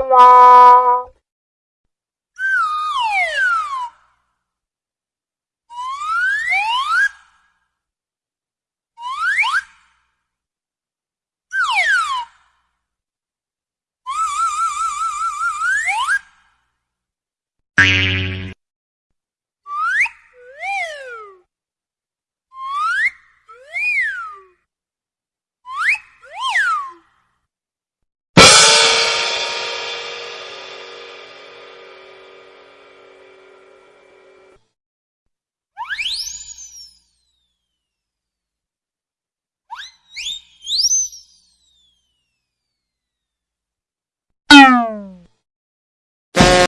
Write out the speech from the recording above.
妈